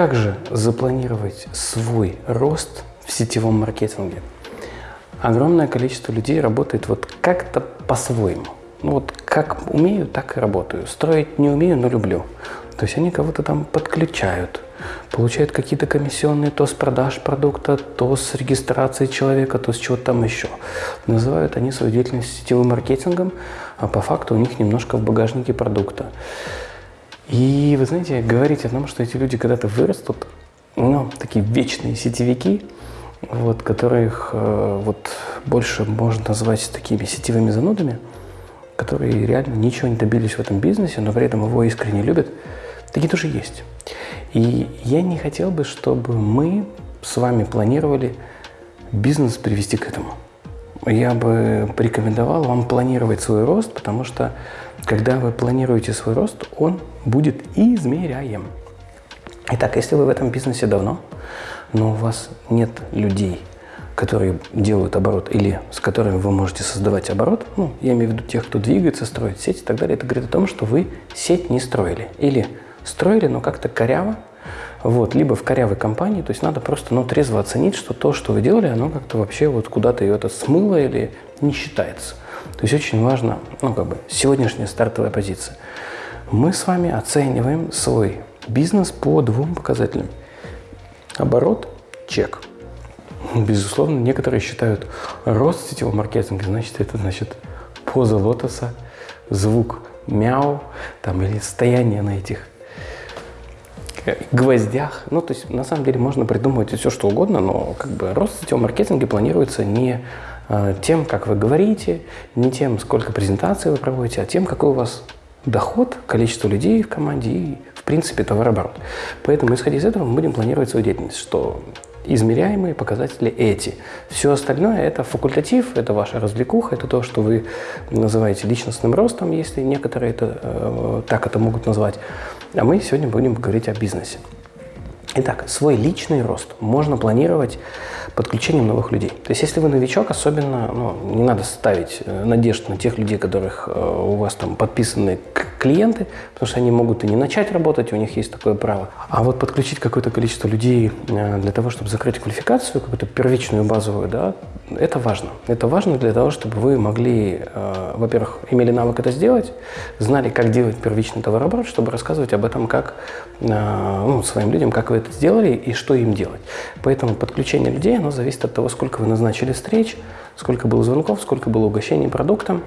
Как же запланировать свой рост в сетевом маркетинге? Огромное количество людей работает вот как-то по-своему. Ну вот как умею, так и работаю. Строить не умею, но люблю. То есть они кого-то там подключают, получают какие-то комиссионные то с продаж продукта, то с регистрации человека, то с чего-то там еще. Называют они свою деятельность сетевым маркетингом, а по факту у них немножко в багажнике продукта. И вы знаете, говорить о том, что эти люди когда-то вырастут, ну, такие вечные сетевики, вот, которых э, вот больше можно назвать такими сетевыми занудами, которые реально ничего не добились в этом бизнесе, но при этом его искренне любят – Такие тоже есть. И я не хотел бы, чтобы мы с вами планировали бизнес привести к этому. Я бы порекомендовал вам планировать свой рост, потому что когда вы планируете свой рост, он будет измеряем. Итак, если вы в этом бизнесе давно, но у вас нет людей, которые делают оборот или с которыми вы можете создавать оборот, ну, я имею в виду тех, кто двигается, строит сеть и так далее, это говорит о том, что вы сеть не строили. Или строили, но как-то коряво. Вот, либо в корявой компании, то есть надо просто ну, трезво оценить, что то, что вы делали, оно как-то вообще вот куда-то ее это смыло или не считается. То есть очень важно, ну как бы, сегодняшняя стартовая позиция. Мы с вами оцениваем свой бизнес по двум показателям. Оборот – чек. Безусловно, некоторые считают рост сетевого маркетинга, значит, это значит поза лотоса, звук мяу там, или состояние на этих гвоздях. Ну, то есть, на самом деле, можно придумывать все, что угодно, но как бы рост сетевого маркетинга планируется не э, тем, как вы говорите, не тем, сколько презентаций вы проводите, а тем, какой у вас доход, количество людей в команде и, в принципе, товарооборот. Поэтому, исходя из этого, мы будем планировать свою деятельность, что измеряемые показатели эти. Все остальное – это факультатив, это ваша развлекуха, это то, что вы называете личностным ростом, если некоторые это, э, так это могут назвать. А мы сегодня будем говорить о бизнесе. Итак, свой личный рост можно планировать подключением новых людей. То есть, если вы новичок, особенно ну, не надо ставить э, надежд на тех людей, которых э, у вас там подписаны клиенты, потому что они могут и не начать работать, у них есть такое право. А вот подключить какое-то количество людей э, для того, чтобы закрыть квалификацию, какую-то первичную базовую, да, это важно. Это важно для того, чтобы вы могли, э, во-первых, имели навык это сделать, знали, как делать первичный товарооборот, чтобы рассказывать об этом как э, ну, своим людям, как вы это сделали и что им делать. Поэтому подключение людей, оно зависит от того, сколько вы назначили встреч, сколько было звонков, сколько было угощений продуктом,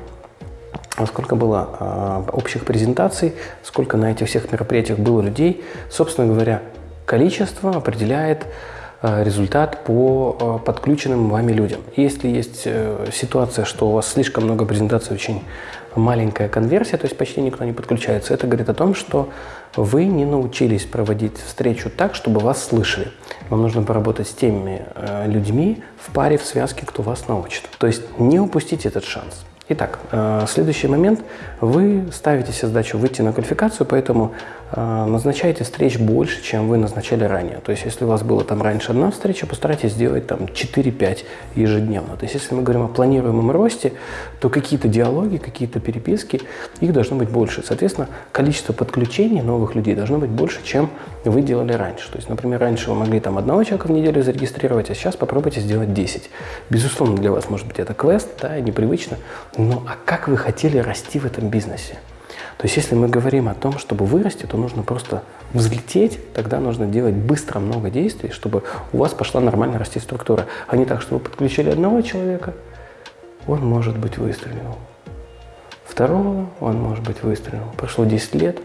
сколько было э, общих презентаций, сколько на этих всех мероприятиях было людей. Собственно говоря, количество определяет результат по э, подключенным вами людям. Если есть э, ситуация, что у вас слишком много презентаций, очень маленькая конверсия, то есть почти никто не подключается, это говорит о том, что вы не научились проводить встречу так, чтобы вас слышали. Вам нужно поработать с теми э, людьми в паре, в связке, кто вас научит. То есть не упустите этот шанс. Итак, э, следующий момент. Вы ставите себе задачу выйти на квалификацию, поэтому э, назначайте встреч больше, чем вы назначали ранее. То есть, если у вас было там раньше одна встреча, постарайтесь сделать там 4-5 ежедневно. То есть, если мы говорим о планируемом росте, то какие-то диалоги, какие-то переписки, их должно быть больше. Соответственно, количество подключений новых людей должно быть больше, чем вы делали раньше. То есть, например, раньше вы могли там одного человека в неделю зарегистрировать, а сейчас попробуйте сделать 10. Безусловно, для вас может быть это квест, да, непривычно, ну а как вы хотели расти в этом бизнесе? То есть если мы говорим о том, чтобы вырасти, то нужно просто взлететь, тогда нужно делать быстро много действий, чтобы у вас пошла нормально расти структура, а не так, что вы подключили одного человека, он может быть выстрелил. Второго он может быть выстрелил. Прошло 10 лет,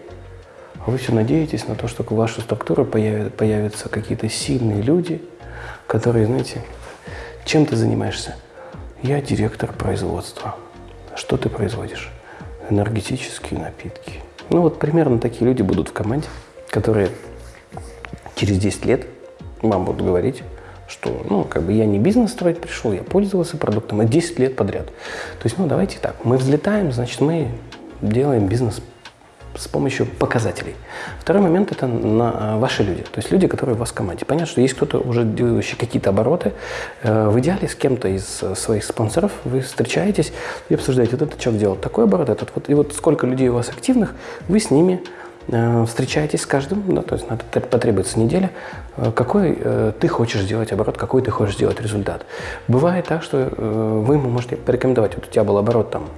а вы все надеетесь на то, что в вашу структуру появятся, появятся какие-то сильные люди, которые, знаете, чем ты занимаешься? Я директор производства. Что ты производишь? Энергетические напитки. Ну вот примерно такие люди будут в команде, которые через 10 лет вам будут говорить, что, ну, как бы я не бизнес строить пришел, я пользовался продуктом, а 10 лет подряд. То есть, ну, давайте так, мы взлетаем, значит, мы делаем бизнес с помощью показателей. Второй момент – это на а, ваши люди, то есть люди, которые у вас в команде. Понятно, что есть кто-то уже делающий какие-то обороты. Э, в идеале с кем-то из э, своих спонсоров вы встречаетесь и обсуждаете, вот этот человек делал такой оборот, этот вот. И вот сколько людей у вас активных, вы с ними э, встречаетесь с каждым, да, то есть надо, потребуется неделя, э, какой э, ты хочешь сделать оборот, какой ты хочешь сделать результат. Бывает так, что э, вы ему можете порекомендовать, вот у тебя был оборот там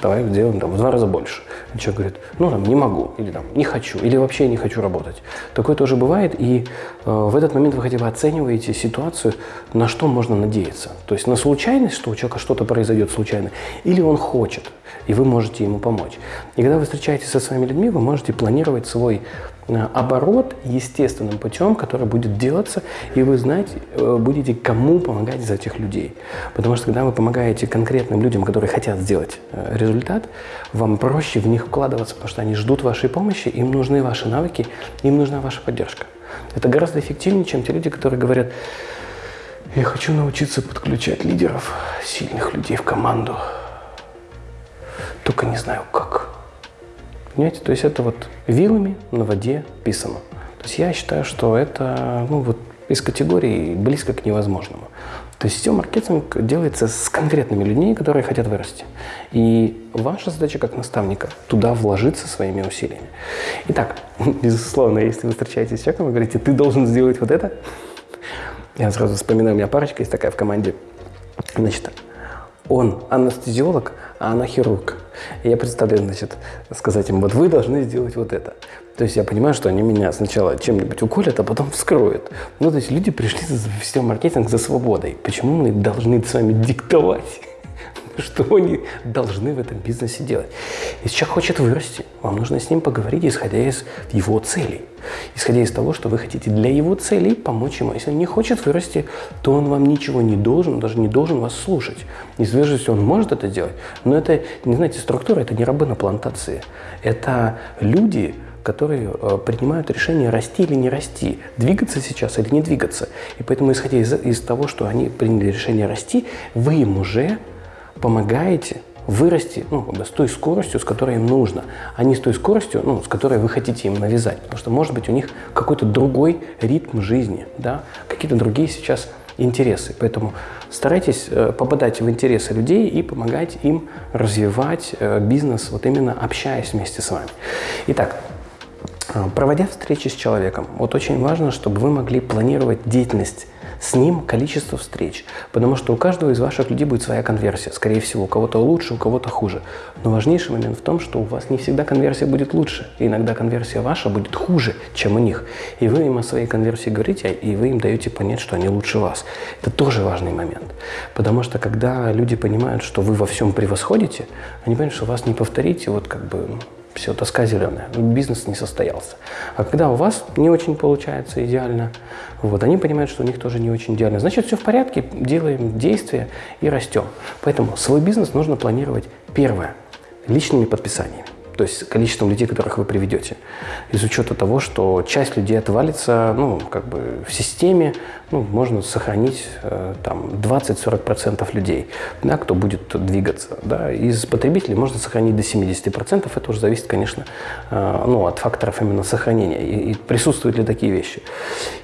давай сделаем там, в два раза больше. И человек говорит, ну, там, не могу, или там, не хочу, или вообще не хочу работать. Такое тоже бывает, и э, в этот момент вы хотя бы оцениваете ситуацию, на что можно надеяться. То есть на случайность, что у человека что-то произойдет случайно, или он хочет, и вы можете ему помочь. И когда вы встречаетесь со своими людьми, вы можете планировать свой оборот естественным путем, который будет делаться, и вы знаете, э, будете кому помогать из этих людей. Потому что когда вы помогаете конкретным людям, которые хотят сделать э, результат, вам проще в них вкладываться, потому что они ждут вашей помощи, им нужны ваши навыки, им нужна ваша поддержка. Это гораздо эффективнее, чем те люди, которые говорят, я хочу научиться подключать лидеров, сильных людей в команду, только не знаю как. Понимаете, то есть это вот вилами на воде писано. То есть я считаю, что это ну, вот из категории близко к невозможному. То есть сетевой маркетинг делается с конкретными людьми, которые хотят вырасти. И ваша задача как наставника туда вложиться своими усилиями. Итак, безусловно, если вы встречаетесь с человеком и говорите, ты должен сделать вот это, я сразу вспоминаю, у меня парочка есть такая в команде. Значит, он анестезиолог, а она хирург. И я представляю, значит, сказать им, вот вы должны сделать вот это. То есть я понимаю, что они меня сначала чем-нибудь уколят, а потом вскроют. Ну, то есть люди пришли за сетевой маркетинг за свободой. Почему мы должны с вами диктовать? что они должны в этом бизнесе делать. Если человек хочет вырасти, вам нужно с ним поговорить, исходя из его целей. Исходя из того, что вы хотите для его целей помочь ему. Если он не хочет вырасти, то он вам ничего не должен, даже не должен вас слушать. Неизвестно, если он может это делать, но это, не знаете, структура, это не рабы на плантации. Это люди, которые э, принимают решение расти или не расти, двигаться сейчас или не двигаться. И поэтому, исходя из, из того, что они приняли решение расти, вы им уже помогаете вырасти ну, с той скоростью, с которой им нужно, а не с той скоростью, ну, с которой вы хотите им навязать. Потому что, может быть, у них какой-то другой ритм жизни, да, какие-то другие сейчас интересы. Поэтому старайтесь э, попадать в интересы людей и помогать им развивать э, бизнес, вот именно общаясь вместе с вами. Итак, э, проводя встречи с человеком, вот очень важно, чтобы вы могли планировать деятельность с ним количество встреч. Потому что у каждого из ваших людей будет своя конверсия. Скорее всего, у кого-то лучше, у кого-то хуже. Но важнейший момент в том, что у вас не всегда конверсия будет лучше. И иногда конверсия ваша будет хуже, чем у них. И вы им о своей конверсии говорите, и вы им даете понять, что они лучше вас. Это тоже важный момент. Потому что когда люди понимают, что вы во всем превосходите, они понимают, что вас не повторите, вот как бы все, тоска зеленая, бизнес не состоялся. А когда у вас не очень получается идеально, вот, они понимают, что у них тоже не очень идеально. Значит, все в порядке, делаем действия и растем. Поэтому свой бизнес нужно планировать, первое, личными подписаниями то есть количеством людей, которых вы приведете. Из учета того, что часть людей отвалится, ну, как бы в системе, ну, можно сохранить э, там 20-40% людей, да, кто будет двигаться. Да. Из потребителей можно сохранить до 70%, это уже зависит, конечно, э, ну, от факторов именно сохранения и, и присутствуют ли такие вещи.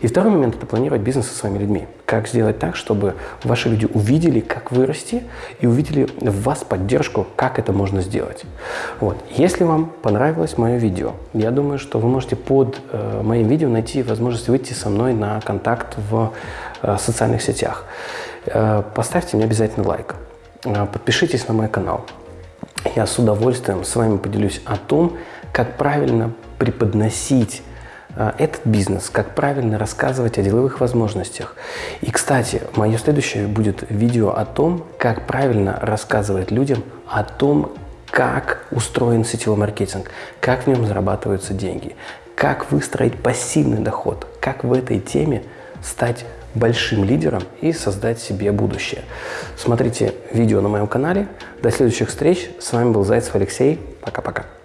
И второй момент – это планировать бизнес со своими людьми. Как сделать так, чтобы ваши люди увидели, как вырасти, и увидели в вас поддержку, как это можно сделать. Вот. Если вам понравилось мое видео, я думаю, что вы можете под э, моим видео найти возможность выйти со мной на контакт в э, социальных сетях. Э, поставьте мне обязательно лайк. Э, подпишитесь на мой канал. Я с удовольствием с вами поделюсь о том, как правильно преподносить этот бизнес, как правильно рассказывать о деловых возможностях. И, кстати, мое следующее будет видео о том, как правильно рассказывать людям о том, как устроен сетевой маркетинг, как в нем зарабатываются деньги, как выстроить пассивный доход, как в этой теме стать большим лидером и создать себе будущее. Смотрите видео на моем канале. До следующих встреч. С вами был Зайцев Алексей. Пока-пока.